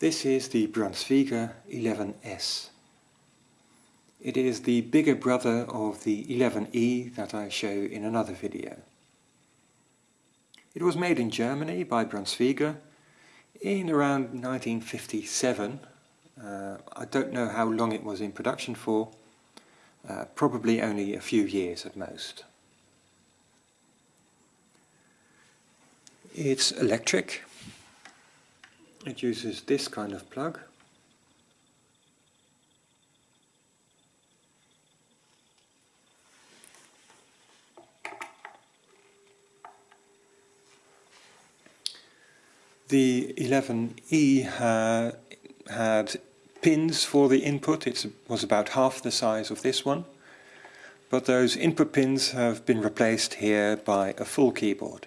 This is the Brunsviga 11S. It is the bigger brother of the 11E that I show in another video. It was made in Germany by Brunsviga in around 1957. Uh, I don't know how long it was in production for, uh, probably only a few years at most. It's electric it uses this kind of plug. The 11E ha had pins for the input, it was about half the size of this one, but those input pins have been replaced here by a full keyboard.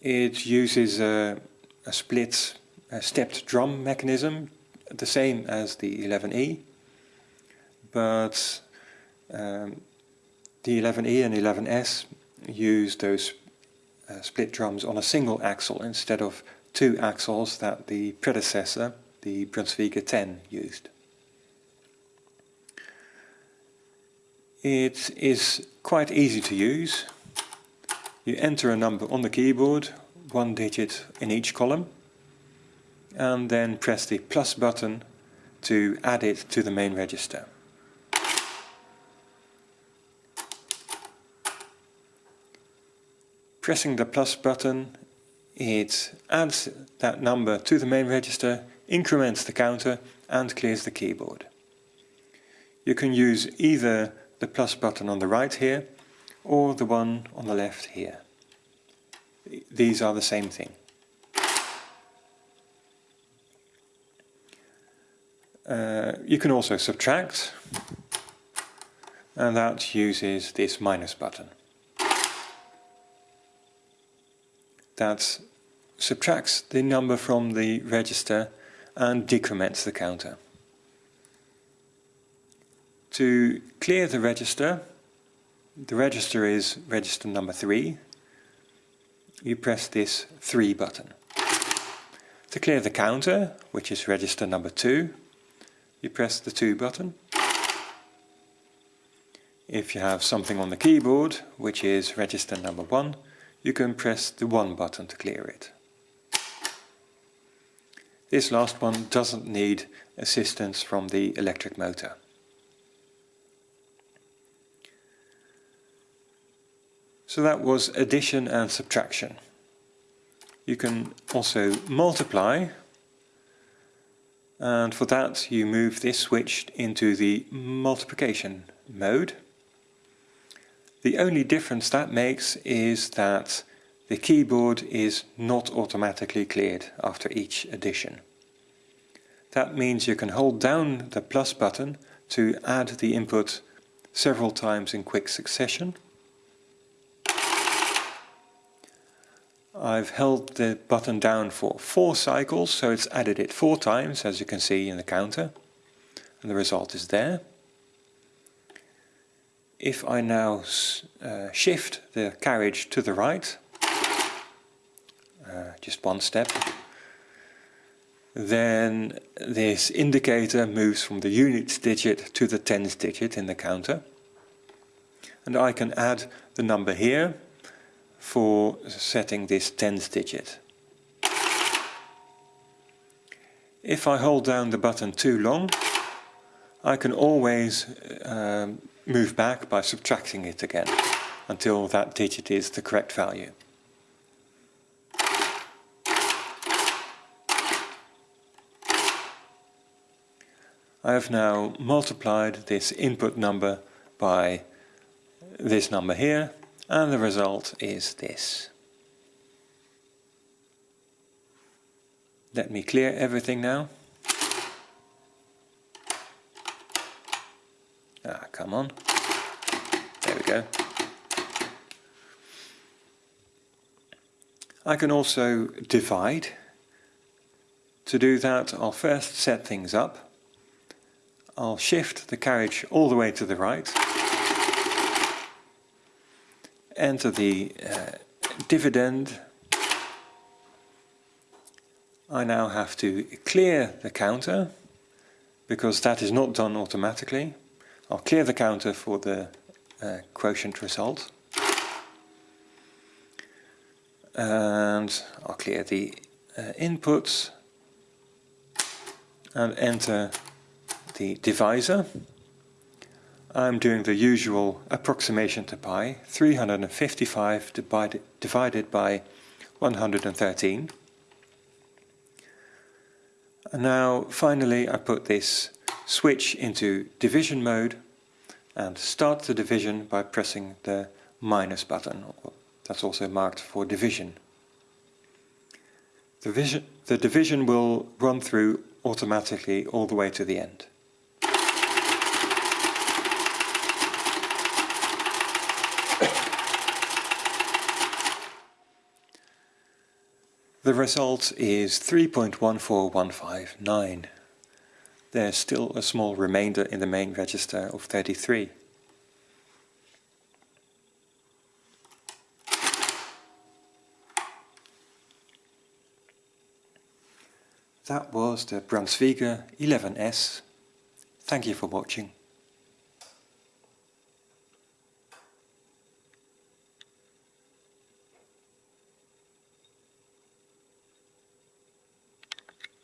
It uses a, a split a stepped drum mechanism, the same as the 11E, but um, the 11E and 11S use those uh, split drums on a single axle instead of two axles that the predecessor, the Brunsviga 10, used. It is quite easy to use. You enter a number on the keyboard, one digit in each column, and then press the plus button to add it to the main register. Pressing the plus button, it adds that number to the main register, increments the counter and clears the keyboard. You can use either the plus button on the right here or the one on the left here. These are the same thing. Uh, you can also subtract and that uses this minus button. That subtracts the number from the register and decrements the counter. To clear the register the register is register number 3. You press this 3 button. To clear the counter, which is register number 2, you press the 2 button. If you have something on the keyboard, which is register number 1, you can press the 1 button to clear it. This last one doesn't need assistance from the electric motor. So that was addition and subtraction. You can also multiply and for that you move this switch into the multiplication mode. The only difference that makes is that the keyboard is not automatically cleared after each addition. That means you can hold down the plus button to add the input several times in quick succession I've held the button down for four cycles, so it's added it four times, as you can see in the counter. And the result is there. If I now uh, shift the carriage to the right, uh, just one step, then this indicator moves from the units digit to the tens digit in the counter. And I can add the number here for setting this tens digit. If I hold down the button too long, I can always um, move back by subtracting it again until that digit is the correct value. I have now multiplied this input number by this number here and the result is this. Let me clear everything now. Ah, come on. There we go. I can also divide. To do that I'll first set things up. I'll shift the carriage all the way to the right enter the uh, dividend I now have to clear the counter because that is not done automatically. I'll clear the counter for the uh, quotient result and I'll clear the uh, inputs and enter the divisor. I'm doing the usual approximation to pi, 355 divided, divided by 113. And now finally I put this switch into division mode and start the division by pressing the minus button. That's also marked for division. The, vision, the division will run through automatically all the way to the end. The result is 3.14159. There's still a small remainder in the main register of 33. That was the Brunsviga 11S. Thank you for watching.